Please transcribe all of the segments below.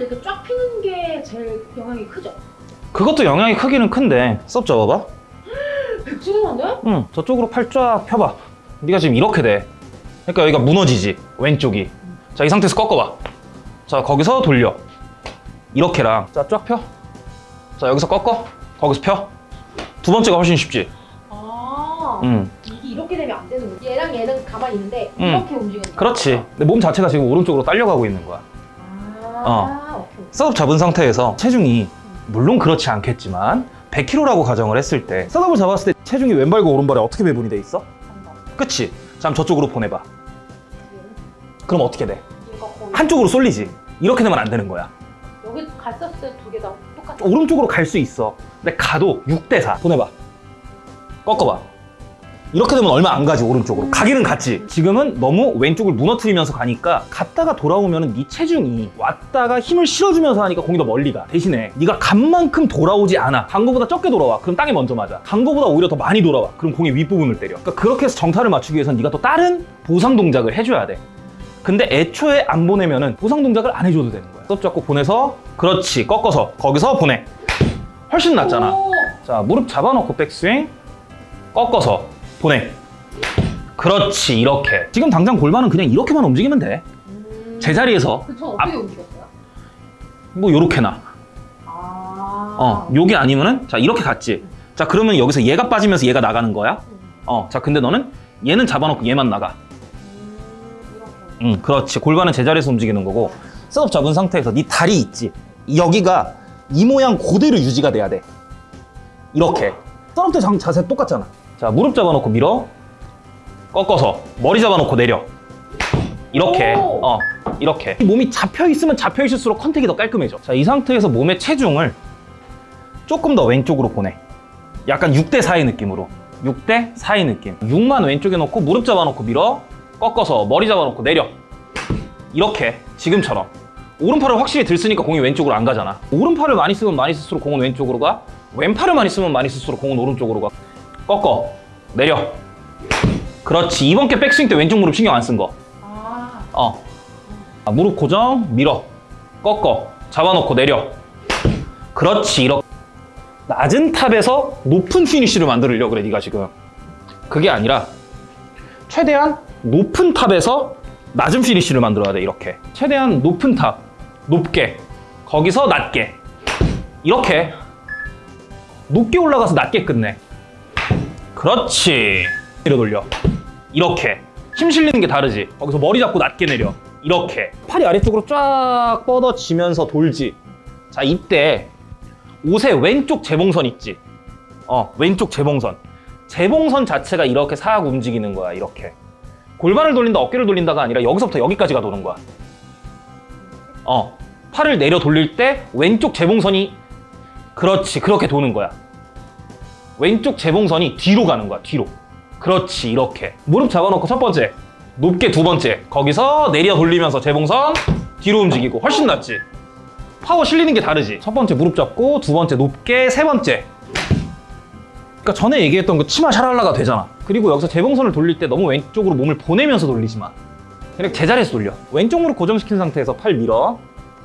팔을 이렇게 쫙 피는 게 제일 영향이 크죠? 그것도 영향이 크기는 큰데. 썹 잡아봐. 백지근한데? 응 저쪽으로 팔 쫙 펴봐. 네가 지금 이렇게 돼. 그러니까 여기가 무너지지 왼쪽이. 자이 상태에서 꺾어봐. 자 거기서 돌려. 이렇게랑. 자쫙 펴. 자 여기서 꺾어. 거기서 펴 두 번째가 훨씬 쉽지. 아 응. 이게 이렇게 되면 안 되는 거야 얘랑 얘는 가만히 있는데 음. 이렇게 움직이는 거야 그렇지. 근데 몸 자체가 지금 오른쪽으로 딸려가고 있는 거야 아 오케이 setup 잡은 상태에서 체중이 물론 그렇지 않겠지만 100kg라고 가정을 했을 때 setup을 잡았을 때 체중이 왼발과 오른발에 어떻게 배분이 돼 있어? 그치? 자 그럼 저쪽으로 보내봐. 그럼 어떻게 돼? 한쪽으로 쏠리지. 이렇게 되면 안 되는 거야. 여기 갔었을 때두개 다 똑같아. 오른쪽으로 갈 수 있어. 근데 가도 6대4 보내봐. 꺾어봐 이렇게 되면 얼마 안 가지 오른쪽으로. 음. 가기는 갔지. 지금은 너무 왼쪽을 무너뜨리면서 가니까 갔다가 돌아오면 네 체중이 왔다가 힘을 실어주면서 하니까 공이 더 멀리 가 대신에 네가 간 만큼 돌아오지 않아. 간 거보다 적게 돌아와. 그럼 땅에 먼저 맞아. 간 거보다 오히려 더 많이 돌아와. 그럼 공의 윗부분을 때려. 그러니까 그렇게 해서 정타를 맞추기 위해서는 네가 또 다른 보상 동작을 해줘야 돼. 근데 애초에 안 보내면 은 보상 동작을 안 해줘도 되는 거야. 썹 잡고 보내서 그렇지 꺾어서 거기서 보내. 훨씬 낫잖아. 오. 자 무릎 잡아놓고 백스윙. 꺾어서 보내. 그렇지 이렇게. 지금 당장 골반은 그냥 이렇게만 움직이면 돼뭐 음. 제자리에서. 그쵸 어떻게 움직였어요? 요렇게나. 아. 어 요게 아니면은 자 이렇게 갔지. 자 그러면 여기서 얘가 빠지면서 얘가 나가는 거야? 음. 어자 근데 너는 얘는 잡아놓고 얘만 나가. 음, 응 그렇지. 골반은 제자리에서 움직이는 거고. setup 잡은 상태에서 네 다리 있지. 여기가 이 모양 그대로 유지가 돼야 돼. 이렇게. setup 때 장- 자세 똑같잖아 자 무릎 잡아놓고 밀어. 꺾어서 머리 잡아놓고 내려. 이렇게. 오. 어 이렇게. 이 몸이 잡혀 있으면 잡혀 있을수록 contact이 더 깔끔해져. 자이 상태에서 몸의 체중을 조금 더 왼쪽으로 보내. 약간 6대 4의 느낌으로. 6대 4의 느낌. 6만 왼쪽에 놓고 무릎 잡아놓고 밀어. 꺾어서 머리 잡아놓고 내려. 이렇게 지금처럼. 오른팔을 확실히 들쓰니까 공이 왼쪽으로 안 가잖아. 오른팔을 많이 쓰면 많이 쓸수록 공은 왼쪽으로 가. 왼팔을 많이 쓰면 많이 쓸수록 공은 오른쪽으로 가 꺾어 내려 그렇지 이번 게 백스윙 때 왼쪽 무릎 신경 안 쓴거아 어. 아, 무릎 고정, 밀어, 꺾어, 잡아놓고 내려. 그렇지, 이렇게. 낮은 top에서 높은 피니쉬를 만들려고 그래, 네가 지금. 그게 아니라 최대한 높은 top에서 낮은 피니쉬를 만들어야 돼, 이렇게. 최대한 높은 top, 높게, 거기서 낮게. 이렇게. 높게 올라가서 낮게 끝내. 그렇지. 내려 돌려. 이렇게. 힘 실리는 게 다르지. 거기서 머리 잡고 낮게 내려. 이렇게. 팔이 아래쪽으로 쫙 뻗어지면서 돌지. 자, 이때 옷의 왼쪽 재봉선 있지. 어, 왼쪽 재봉선. 재봉선 자체가 이렇게 싹 움직이는 거야, 이렇게. 골반을 돌린다, 어깨를 돌린다가 아니라 여기서부터 여기까지가 도는 거야. 어, 팔을 내려 돌릴 때 왼쪽 재봉선이 그렇지, 그렇게 도는 거야. 왼쪽 재봉선이 뒤로 가는 거야, 뒤로. 그렇지, 이렇게. 무릎 잡아놓고 첫 번째, 높게 두 번째, 거기서 내려 돌리면서 재봉선 뒤로 움직이고 훨씬 낫지. 파워 실리는 게 다르지. 첫 번째 무릎 잡고, 두 번째 높게, 세 번째. 그러니까 전에 얘기했던 그 치마 샤랄라가 되잖아. 그리고 여기서 재봉선을 돌릴 때 너무 왼쪽으로 몸을 보내면서 돌리지 마. 그냥 제자리에서 돌려. 왼쪽 무릎 고정시킨 상태에서 팔 밀어.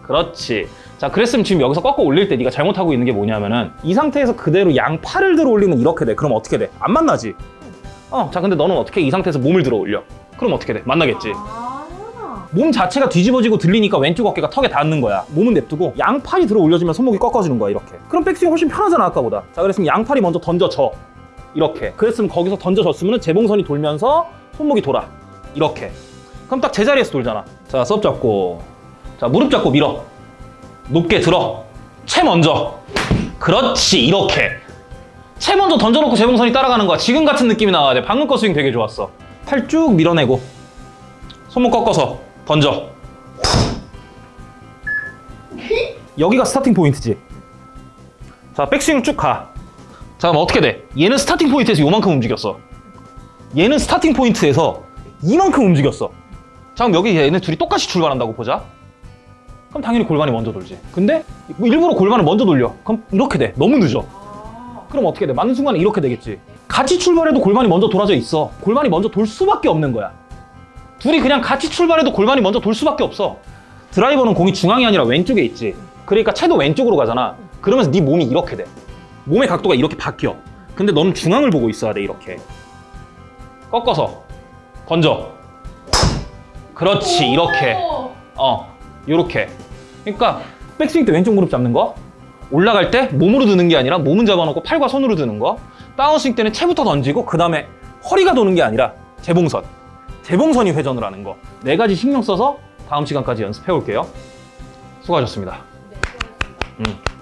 그렇지. 자, 그랬으면 지금 여기서 꺾어 올릴 때 네가 잘못하고 있는 게 뭐냐면은 이 상태에서 그대로 양 팔을 들어 올리면 이렇게 돼. 그럼 어떻게 돼? 안 만나지? 어, 자, 근데 너는 어떻게 이 상태에서 몸을 들어 올려? 그럼 어떻게 돼? 만나겠지? 아몸 자체가 뒤집어지고 들리니까 왼쪽 어깨가 턱에 닿는 거야. 몸은 냅두고 양팔이 들어 올려지면 손목이 꺾어지는 거야, 이렇게. 그럼 백스윙 훨씬 편하잖아, 아까보다. 자, 그랬으면 양팔이 먼저 던져져. 이렇게. 그랬으면 거기서 던져졌으면 재봉선이 돌면서 손목이 돌아. 이렇게. 그럼 딱 제자리에서 돌잖아. 자, setup 잡고. 자, 무릎 잡고 밀어. 높게 들어. 채 먼저. 그렇지, 이렇게. 채 먼저 던져놓고 재봉선이 따라가는 거야. 지금 같은 느낌이 나와야 돼. 방금 거 스윙 되게 좋았어. 팔 쭉 밀어내고. 손목 꺾어서 던져. 여기가 starting point지. 자, 백스윙 쭉 가. 자, 그럼 어떻게 돼? 얘는 starting point에서 요만큼 움직였어. 얘는 스타팅 포인트에서 이만큼 움직였어. 자, 그럼 여기 얘네 둘이 똑같이 출발한다고 보자. 그럼 당연히 골반이 먼저 돌지. 근데 뭐 일부러 골반을 먼저 돌려. 그럼 이렇게 돼. 너무 늦어. 아. 그럼 어떻게 돼? 맞는 순간에 이렇게 되겠지. 같이 출발해도 골반이 먼저 돌아져 있어. 골반이 먼저 돌 수밖에 없는 거야. 둘이 그냥 같이 출발해도 골반이 먼저 돌 수밖에 없어. 드라이버는 공이 중앙이 아니라 왼쪽에 있지. 그러니까 채도 왼쪽으로 가잖아. 그러면서 네 몸이 이렇게 돼. 몸의 각도가 이렇게 바뀌어. 근데 너는 중앙을 보고 있어야 돼, 이렇게. 꺾어서 던져. 그렇지, 이렇게. 오. 어, 요렇게. 그러니까 백스윙 때 왼쪽 무릎 잡는 거, 올라갈 때 몸으로 드는 게 아니라 몸은 잡아놓고 팔과 손으로 드는 거, 다운스윙 때는 채부터 던지고 그 다음에 허리가 도는 게 아니라 재봉선. 재봉선이 회전을 하는 거. 네 가지 신경 써서 다음 시간까지 연습해 올게요. 수고하셨습니다. 네, 수고하셨습니다. 음.